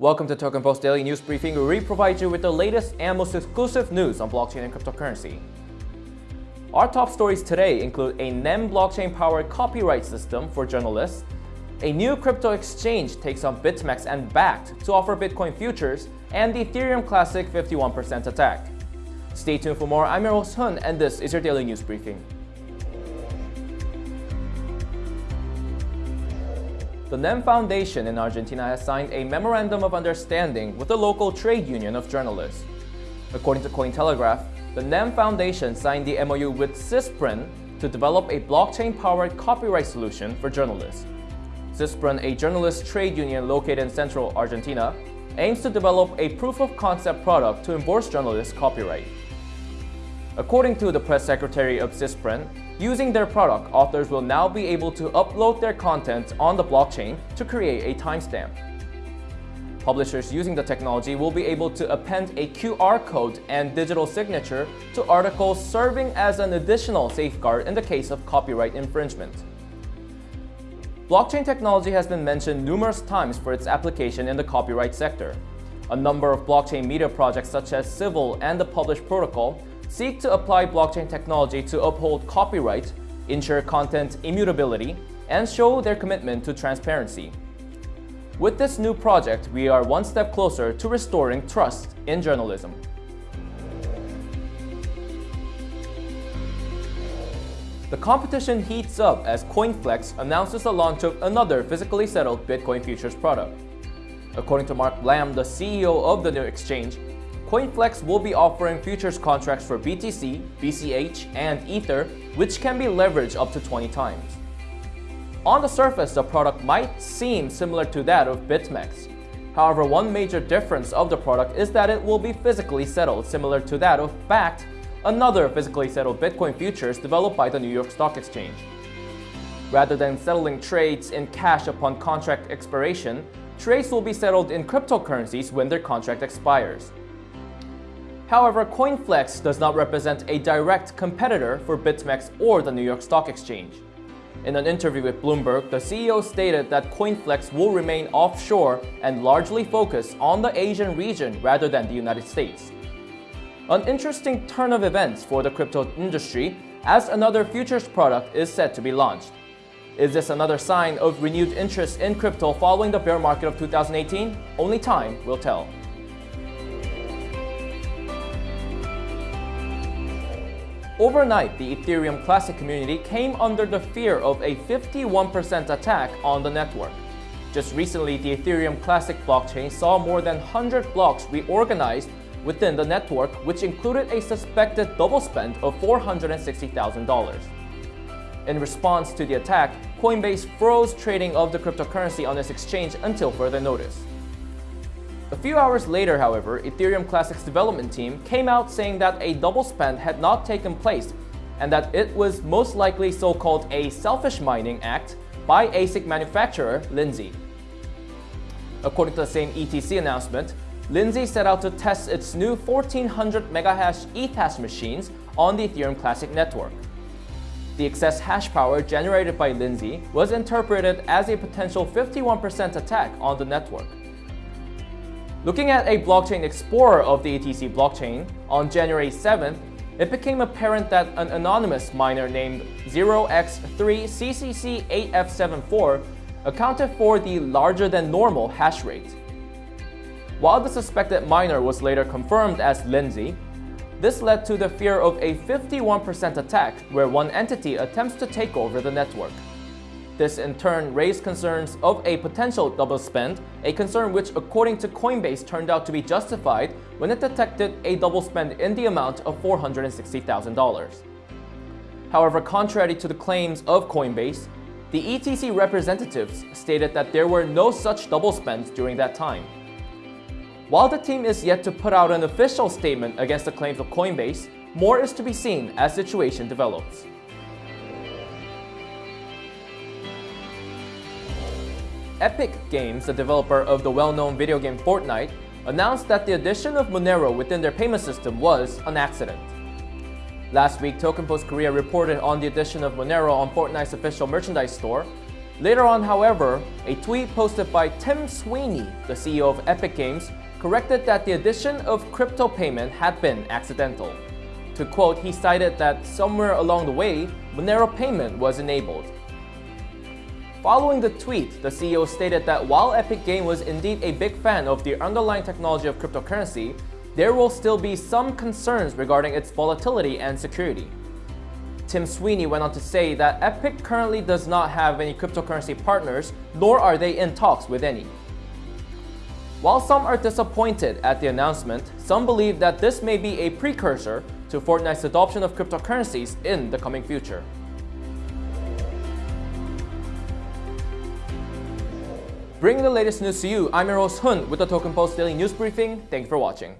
Welcome to Token Post Daily News Briefing, where we provide you with the latest and most exclusive news on blockchain and cryptocurrency. Our top stories today include a NEM blockchain-powered copyright system for journalists, a new crypto exchange takes on BitMEX and Bakkt to offer Bitcoin futures, and the Ethereum Classic 51% attack. Stay tuned for more. I'm your Hun, and this is your Daily News Briefing. The NEM Foundation in Argentina has signed a Memorandum of Understanding with the local trade union of journalists. According to Cointelegraph, the NEM Foundation signed the MOU with CISPREN to develop a blockchain-powered copyright solution for journalists. CISPREN, a journalist trade union located in central Argentina, aims to develop a proof-of-concept product to enforce journalists' copyright. According to the press secretary of CISPREN, Using their product, authors will now be able to upload their content on the blockchain to create a timestamp. Publishers using the technology will be able to append a QR code and digital signature to articles serving as an additional safeguard in the case of copyright infringement. Blockchain technology has been mentioned numerous times for its application in the copyright sector. A number of blockchain media projects such as Civil and the Publish Protocol seek to apply blockchain technology to uphold copyright, ensure content immutability, and show their commitment to transparency. With this new project, we are one step closer to restoring trust in journalism. The competition heats up as CoinFlex announces the launch of another physically settled Bitcoin futures product. According to Mark Lamb, the CEO of the new exchange, CoinFlex will be offering futures contracts for BTC, BCH, and Ether, which can be leveraged up to 20 times. On the surface, the product might seem similar to that of BitMEX. However, one major difference of the product is that it will be physically settled, similar to that of Bakkt, another physically settled Bitcoin futures developed by the New York Stock Exchange. Rather than settling trades in cash upon contract expiration, trades will be settled in cryptocurrencies when their contract expires. However, CoinFlex does not represent a direct competitor for BitMEX or the New York Stock Exchange. In an interview with Bloomberg, the CEO stated that CoinFlex will remain offshore and largely focus on the Asian region rather than the United States. An interesting turn of events for the crypto industry as another futures product is set to be launched. Is this another sign of renewed interest in crypto following the bear market of 2018? Only time will tell. Overnight, the Ethereum Classic community came under the fear of a 51% attack on the network. Just recently, the Ethereum Classic blockchain saw more than 100 blocks reorganized within the network, which included a suspected double spend of $460,000. In response to the attack, Coinbase froze trading of the cryptocurrency on its exchange until further notice. A few hours later, however, Ethereum Classic's development team came out saying that a double spend had not taken place and that it was most likely so-called a selfish mining act by ASIC manufacturer Linzhi. According to the same ETC announcement, Linzhi set out to test its new 1400 megahash Ethash machines on the Ethereum Classic network. The excess hash power generated by Linzhi was interpreted as a potential 51% attack on the network. Looking at a blockchain explorer of the ETC blockchain, on January 7th, it became apparent that an anonymous miner named 0x3CCC8F74 accounted for the larger than normal hash rate. While the suspected miner was later confirmed as Linzhi, this led to the fear of a 51% attack where one entity attempts to take over the network. This in turn raised concerns of a potential double spend, a concern which according to Coinbase turned out to be justified when it detected a double spend in the amount of $460,000. However, contrary to the claims of Coinbase, the ETC representatives stated that there were no such double spends during that time. While the team is yet to put out an official statement against the claims of Coinbase, more is to be seen as situation develops. Epic Games, the developer of the well-known video game Fortnite, announced that the addition of Monero within their payment system was an accident. Last week, Token Post Korea reported on the addition of Monero on Fortnite's official merchandise store, Later on, however, a tweet posted by Tim Sweeney, the CEO of Epic Games, corrected that the addition of crypto payment had been accidental. To quote, he cited that somewhere along the way, Monero payment was enabled. Following the tweet, the CEO stated that while Epic Game was indeed a big fan of the underlying technology of cryptocurrency, there will still be some concerns regarding its volatility and security. Tim Sweeney went on to say that Epic currently does not have any cryptocurrency partners, nor are they in talks with any. While some are disappointed at the announcement, some believe that this may be a precursor to Fortnite's adoption of cryptocurrencies in the coming future. Bringing the latest news to you, I'm your host Hun with the Token Post Daily News Briefing. Thank you for watching.